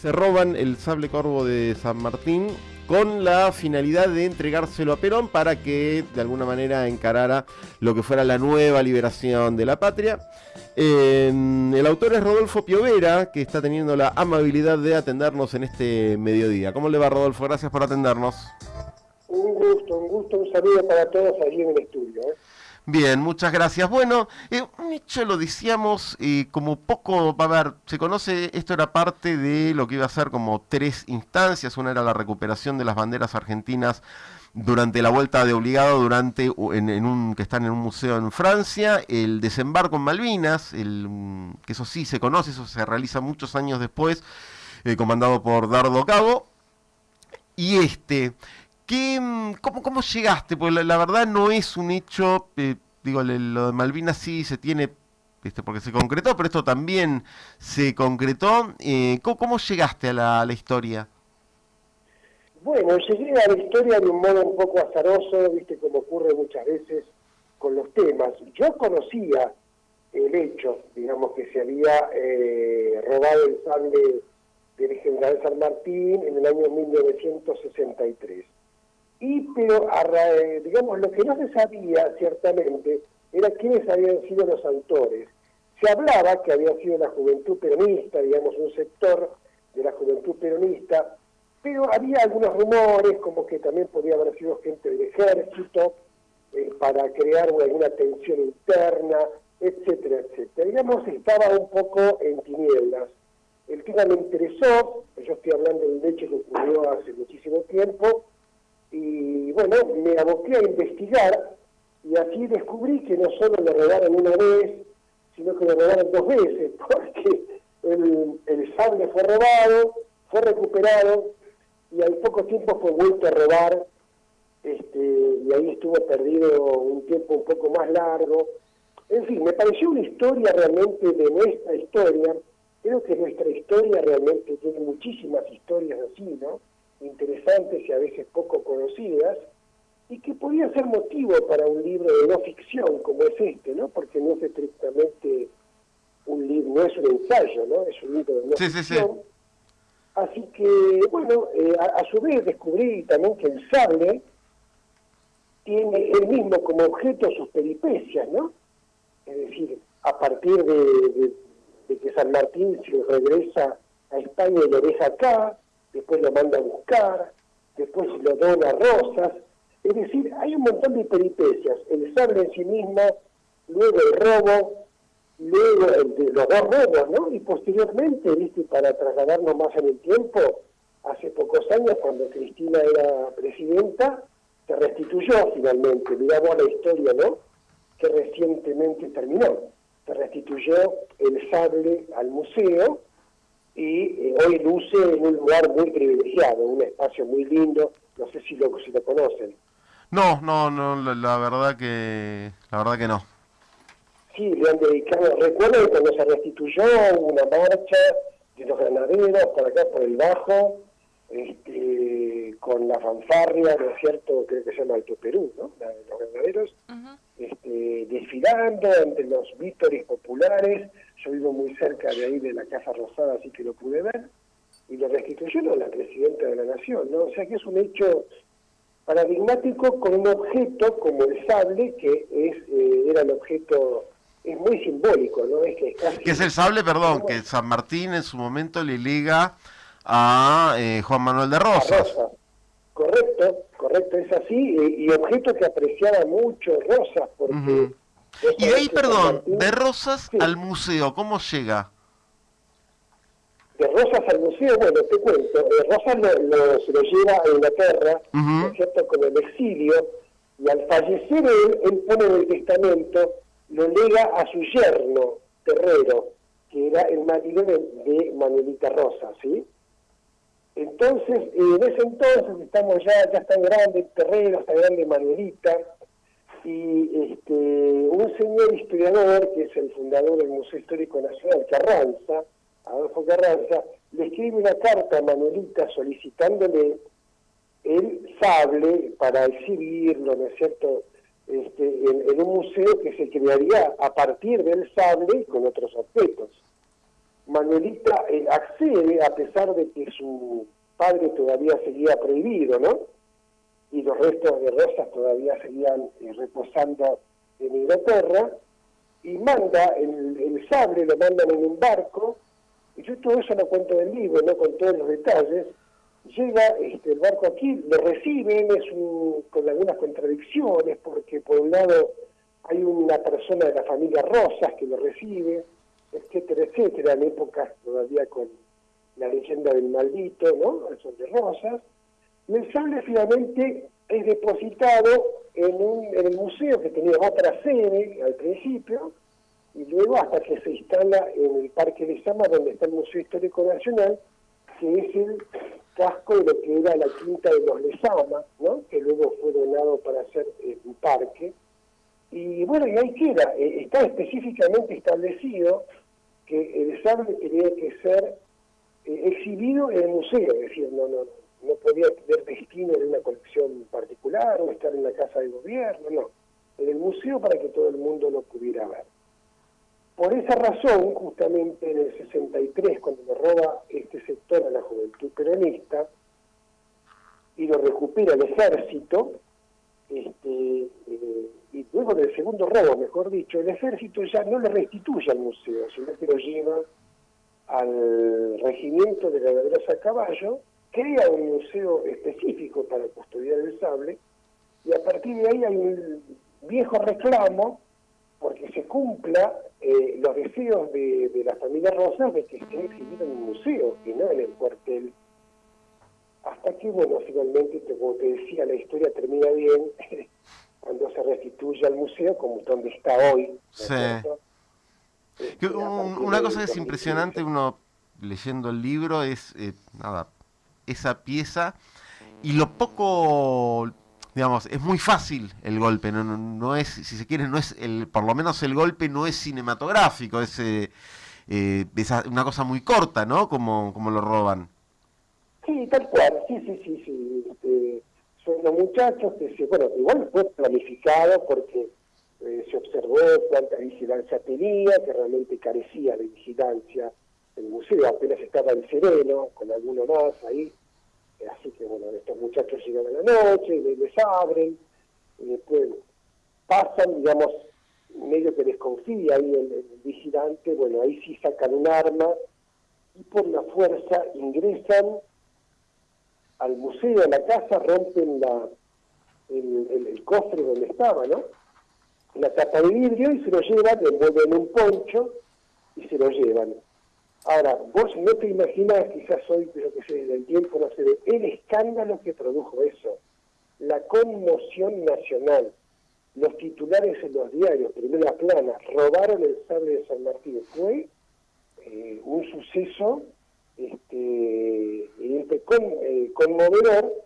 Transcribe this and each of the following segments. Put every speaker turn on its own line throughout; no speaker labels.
se roban el sable corvo de San Martín con la finalidad de entregárselo a Perón para que de alguna manera encarara lo que fuera la nueva liberación de la patria. el autor es Rodolfo Piovera, que está teniendo la amabilidad de atendernos en este mediodía. ¿Cómo le va Rodolfo? Gracias por atendernos.
Un gusto, un gusto, un saludo para todos allí en el estudio. ¿eh?
Bien, muchas gracias. Bueno, eh, un hecho lo decíamos eh, como poco, a ver, se conoce, esto era parte de lo que iba a ser como tres instancias. Una era la recuperación de las banderas argentinas durante la vuelta de obligado, durante en, un que están en un museo en Francia, el desembarco en Malvinas, el, que eso sí se conoce, eso se realiza muchos años después, eh, comandado por Dardo Cabo. Y este, ¿Qué, cómo, ¿Cómo llegaste? Pues la, verdad no es un hecho, eh, digo, lo de Malvinas sí se tiene, este, porque se concretó, pero esto también se concretó. Eh, ¿cómo, llegaste a la, historia?
Bueno, llegué a la historia de un modo un poco azaroso, viste, como ocurre muchas veces con los temas. Yo conocía el hecho, digamos, que se había eh, robado el sable del general San Martín en el año 1963 y pero digamos lo que no se sabía ciertamente era quiénes habían sido los autores. Se hablaba que había sido la juventud peronista, digamos un sector de la juventud peronista, pero había algunos rumores como que también podía haber sido gente del ejército eh, para crear alguna tensión interna, etcétera, etcétera. Digamos, estaba un poco en tinieblas. El tema me interesó, yo estoy hablando de un hecho que ocurrió hace muchísimo tiempo, y bueno, me aboqué a investigar y así descubrí que no solo lo robaron una vez, sino que lo robaron dos veces, porque el, el sable fue robado, fue recuperado y al poco tiempo fue vuelto a robar este, y ahí estuvo perdido un tiempo un poco más largo. En fin, me pareció una historia realmente de nuestra historia. Creo que nuestra historia realmente tiene muchísimas historias así, ¿no? Interesantes y a veces poco conocidas, y que podía ser motivo para un libro de no ficción como es este, ¿no? Porque no es estrictamente un libro, no es un ensayo, ¿no? Es un libro de no ficción. Así que, bueno, eh, a, su vez descubrí también que el sable tiene él mismo como objeto sus peripecias, ¿no? Es decir, a partir de, de que San Martín se regresa a España y lo deja acá, después lo manda a buscar, después lo dona Rosas. Es decir, hay un montón de peripecias. El sable en sí mismo, luego el robo, luego los dos robos, ¿no? Y posteriormente, ¿viste? para trasladarnos más en el tiempo, hace pocos años, cuando Cristina era presidenta, se restituyó finalmente. Miramos la historia, ¿no? Que recientemente terminó. Se restituyó el sable al museo y eh, hoy luce en un lugar muy privilegiado, un espacio muy lindo, no sé si lo, si lo conocen.
No, no, no, la, verdad que la verdad que no.
Sí, le han dedicado, recuerdo cuando se restituyó una marcha de los granaderos por acá por el Bajo, este, con la fanfarria, ¿no es cierto? Creo que se llama Alto Perú, ¿no? La de los granaderos, este, desfilando entre los vítores populares, yo vivo muy cerca de ahí de la Casa Rosada, así que lo pude ver, y lo restituyó la presidenta de la Nación, ¿no? O sea que es un hecho paradigmático con un objeto como el sable, que es eh, era el objeto, es muy simbólico, ¿no? Es que
es ¿Qué es el sable, perdón? Que San Martín en su momento le liga a eh, Juan Manuel de Rosas.
Correcto, correcto, es así, y, objeto que apreciaba mucho Rosas, porque...
Y de ahí, perdón, de Rosas al museo, ¿cómo llega?
De Rosas al museo, bueno, te cuento, de Rosas lo, se lo lleva a Inglaterra, ¿no es cierto?, con el exilio, y al fallecer él, él pone en el testamento, lo lega a su yerno, Terrero, que era el marido de, Manuelita Rosas, ¿sí? Entonces, en ese entonces, estamos ya, ya están grandes Terrero, está grande Manuelita, y este, un señor historiador, que es el fundador del Museo Histórico Nacional, Carranza, Adolfo Carranza, le escribe una carta a Manuelita solicitándole el sable para exhibirlo, ¿no es cierto?, este, en, un museo que se crearía a partir del sable con otros objetos. Manuelita eh, accede a pesar de que su padre todavía seguía prohibido, ¿no? Y los restos de Rosas todavía seguían eh, reposando en Inglaterra, y manda el, el, sable, lo mandan en un barco, y yo todo eso lo cuento del libro, ¿no? Con todos los detalles, llega este, el barco aquí, lo reciben, es con algunas contradicciones, porque por un lado hay una persona de la familia Rosas que lo recibe, etcétera, etcétera, en épocas todavía con la leyenda del maldito, ¿no? Son de Rosas, y el sable finalmente es depositado en, un, el museo que tenía otra sede al principio, y luego hasta que se instala en el Parque de Sama, donde está el Museo Histórico Nacional, que es el casco de lo que era la quinta de los Lezama, ¿no? que luego fue donado para hacer eh, un parque. Y bueno, y ahí queda, eh, está específicamente establecido que el sable tenía que ser eh, exhibido en el museo, es decir, no, no, no podía tener destino en una colección particular o estar en la casa de gobierno, no, en el museo para que todo el mundo lo pudiera ver. Por esa razón, justamente en el 63, cuando lo roba este sector a la juventud peronista y lo recupera el ejército, este, eh, y luego del segundo robo, mejor dicho, el ejército ya no le restituye al museo, sino que lo lleva al regimiento de Ladrosa a Caballo, crea un museo específico para custodiar el sable, y a partir de ahí hay un viejo reclamo porque se cumpla eh, los deseos de, la familia Rosa de que esté exhibido en un museo y no en el cuartel. Hasta que, bueno, finalmente, como te decía, la historia termina bien cuando se restituye al museo como donde está hoy. Sí.
Este, una cosa que es impresionante, uno leyendo el libro, es, eh, nada, esa pieza y lo poco digamos, es muy fácil el golpe, no, no, es, si se quiere, no es el, por lo menos el golpe no es cinematográfico, es, eh, eh una cosa muy corta, ¿no? Como, como lo roban.
Sí, tal cual, sí, sí, sí, sí. Los muchachos que se, bueno, igual fue planificado porque eh, se observó cuánta vigilancia tenía, que realmente carecía de vigilancia. El museo apenas estaba en sereno, con alguno más ahí, así que bueno, estos muchachos llegan a la noche, les, abren, y después pasan, digamos, medio que desconfía ahí el, vigilante, bueno, ahí sí sacan un arma y por la fuerza ingresan al museo, a la casa, rompen la, el, cofre donde estaba, ¿no? La tapa de vidrio y se lo llevan, le envuelven un poncho y se lo llevan. Ahora, vos no te imaginas, quizás hoy, pero que sé, del tiempo no se ve, el escándalo que produjo eso, la conmoción nacional, los titulares en los diarios, primera plana, robaron el sable de San Martín. Fue eh, un suceso este, eh, conmovedor,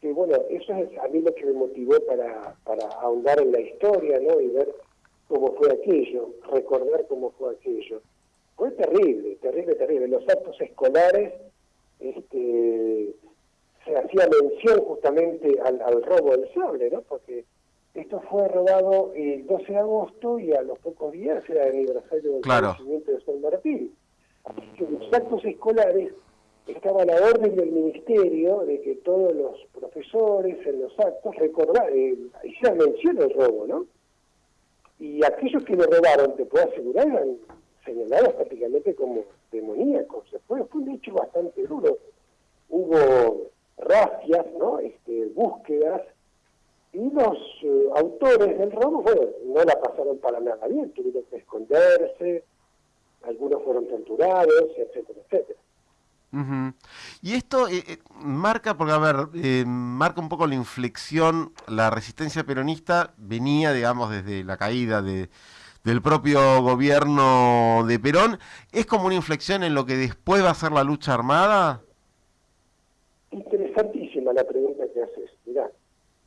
que bueno, eso es a mí lo que me motivó para, para ahondar en la historia, ¿no? Y ver cómo fue aquello, recordar cómo fue aquello fue terrible, terrible, terrible. los actos escolares este, se hacía mención justamente al, robo del sable, ¿no? Porque esto fue robado el 12 de agosto y a los pocos días era el aniversario del claro. de San Martín. Que los actos escolares estaba la orden del ministerio de que todos los profesores en los actos recordaran, eh, hicieran mención al robo, ¿no? Y aquellos que lo robaron, te puedo asegurar, eran señalados prácticamente como demoníacos. Fue, fue un hecho bastante duro. Hubo racias, ¿no? Este, búsquedas, y los eh, autores del robo, bueno, no la pasaron para nada bien, tuvieron que esconderse, algunos fueron torturados, etcétera, etcétera.
Y esto eh, eh, marca, porque a ver, marca un poco la inflexión, la resistencia peronista venía, digamos, desde la caída de, del propio gobierno de Perón, ¿es como una inflexión en lo que después va a ser la lucha armada?
Interesantísima la pregunta que haces. Mirá,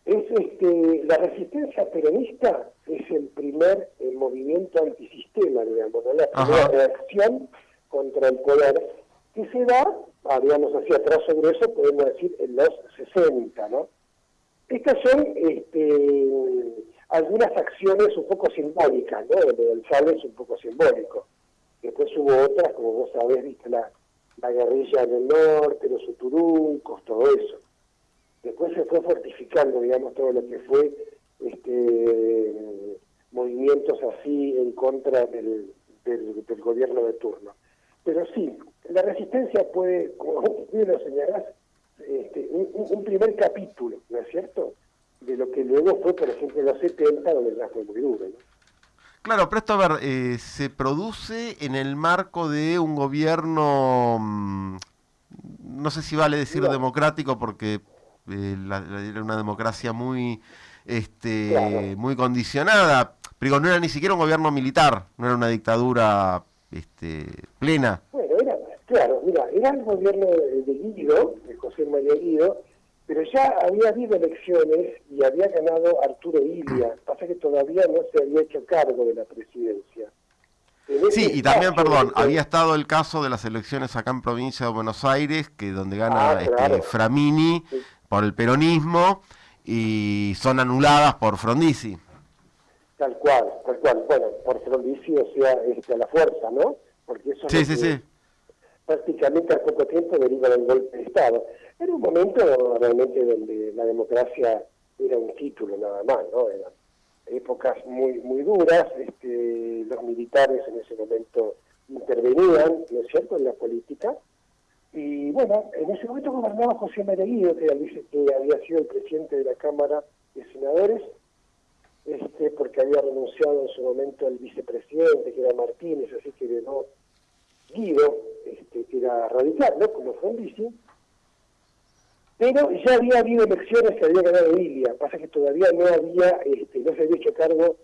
es este, la resistencia peronista es el primer eh, movimiento antisistema, digamos, la primera reacción contra el poder que se da, ah, digamos así, a trazo grueso, podemos decir, en los 60, ¿no? Estas son este, algunas acciones un poco simbólicas, ¿no? El del es un poco simbólico. Después hubo otras, como vos sabés, viste la, la guerrilla en el norte, los uturuncos, todo eso. Después se fue fortificando, digamos, todo lo que fue este, movimientos así en contra del, del, gobierno de turno. Pero sí, la resistencia puede, como bien lo señalás, este, un, primer capítulo, ¿no es cierto?, de lo que luego fue, por ejemplo, en los 70, donde ya fue muy duro.
Claro, pero esto, a ver, eh, se produce en el marco de un gobierno, mm, no sé si vale decir democrático, porque era una democracia muy, este, muy condicionada, pero no era ni siquiera un gobierno militar, no era una dictadura este, plena.
Bueno, era, claro, mira, era el gobierno de, Guido, de José María Guido, pero ya había habido elecciones y había ganado Arturo Ilia. Pasa que todavía no se había hecho cargo de la presidencia.
Sí, y también, perdón, había estado el caso de las elecciones acá en provincia de Buenos Aires, que donde gana ah, este, Framini por el peronismo y son anuladas por Frondizi.
Tal cual, tal cual. Bueno, por Frondizi, o sea, este, a la fuerza, ¿no? Porque eso
sí, sí, sí.
prácticamente al poco tiempo deriva del golpe de Estado. Era un momento realmente donde la democracia era un título nada más, ¿no? Eran épocas muy muy duras, este, los militares en ese momento intervenían, ¿no es cierto?, en la política, y bueno, en ese momento gobernaba José María Guido, que, que había sido el presidente de la Cámara de Senadores, este, porque había renunciado en su momento el vicepresidente, que era Martínez, así que no Guido, este, que era radical, ¿no? como Frondizi, pero ya había habido elecciones que había ganado Ilia, pasa que todavía no había, este, no se había hecho cargo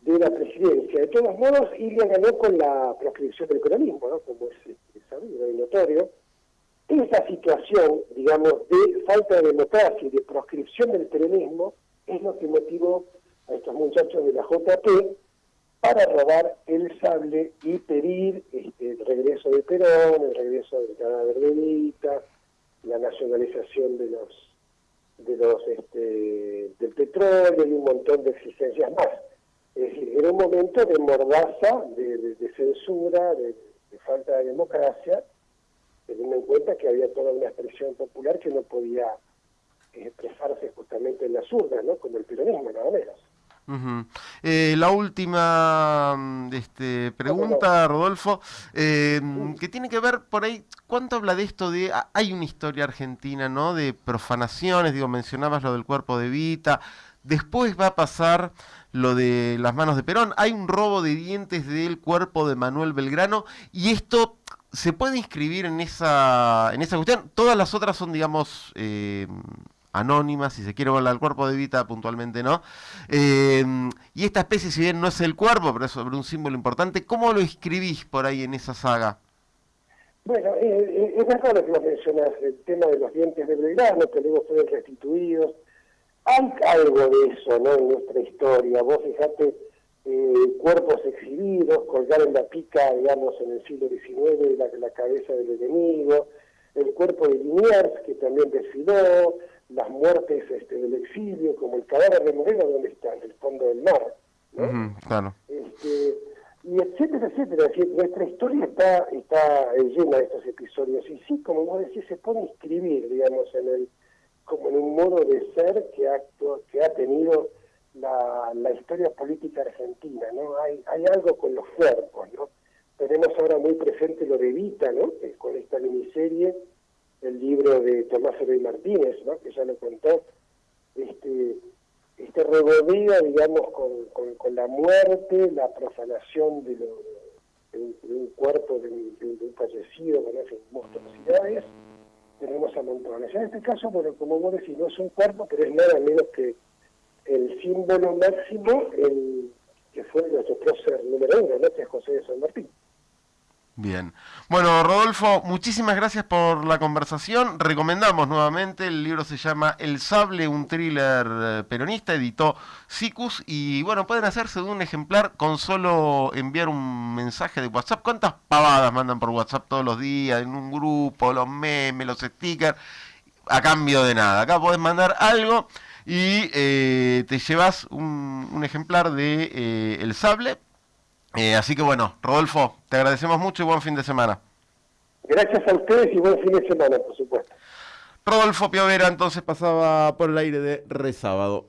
de la presidencia. De todos modos, Ilia ganó con la proscripción del economismo, ¿no? como es, es sabido y notorio, esa situación, digamos, de falta de democracia y de proscripción del peronismo es lo que motivó a estos muchachos de la JP para robar el sable y pedir este, el regreso de Perón, el regreso del cadáver de Vita, la nacionalización de los de los este, del petróleo y un montón de exigencias más. Es decir, era un momento de mordaza, de, censura, de falta de democracia, teniendo en cuenta que había toda una expresión popular que no podía expresarse justamente en las urnas, ¿no? Como el peronismo, nada menos.
Eh, la última mm, este, pregunta, Rodolfo, eh, que tiene que ver por ahí, ¿cuánto habla de esto de, ah, hay una historia argentina, ¿no? De profanaciones, digo, mencionabas lo del cuerpo de Vita, después va a pasar lo de las manos de Perón, hay un robo de dientes del cuerpo de Manuel Belgrano, y esto se puede inscribir en esa, en esa cuestión. Todas las otras son, digamos, eh, anónimas, si se quiere volar al cuerpo de Vita, puntualmente no. Eh, y esta especie, si bien no es el cuerpo, pero es sobre un símbolo importante, ¿cómo lo inscribís por ahí en esa saga?
Bueno, eh, es verdad lo que vos mencionás, el tema de los dientes de Belgrano, que luego fueron restituidos. Hay algo de eso, ¿no?, en nuestra historia. Vos fijate eh, cuerpos exhibidos, colgar en la pica, digamos, en el siglo XIX la, la cabeza del enemigo, el cuerpo de Liniers, que también desfiló, las muertes este, del exilio, como el cadáver de Moreno, donde está, en el fondo del mar. claro. Este, y etcétera, etcétera. decir, nuestra historia está, está llena de estos episodios. Y sí, como vos decís, se puede inscribir, digamos, en el como en un modo de ser que ha, que ha tenido la, la historia política argentina, ¿no? Hay, hay algo con los cuerpos, ¿no? Tenemos ahora muy presente lo de Vita, ¿no? con esta miniserie, el libro de Tomás Herrey Martínez, ¿no? Que ya lo contó, este, este regodeo, digamos, con, con, la muerte, la profanación de, lo, un cuerpo de, un fallecido, con esas monstruosidades, tenemos a montones. En este caso, bueno, como vos decís, no es un cuerpo, pero es nada menos que el símbolo máximo, el que fue nuestro prócer número uno, ¿no? que es José de San Martín.
Bien. Bueno, Rodolfo, muchísimas gracias por la conversación. Recomendamos nuevamente, el libro se llama El Sable, un thriller eh, peronista, editó Sicus, y bueno, pueden hacerse de un ejemplar con solo enviar un mensaje de WhatsApp. ¿Cuántas pavadas mandan por WhatsApp todos los días, en un grupo, los memes, los stickers? A cambio de nada. Acá podés mandar algo y eh, te llevas un, ejemplar de eh, El Sable Eh, así que bueno, Rodolfo, te agradecemos mucho y buen fin de semana.
Gracias a ustedes y buen fin de semana, por supuesto.
Rodolfo Piovera entonces pasaba por el aire de Resábado.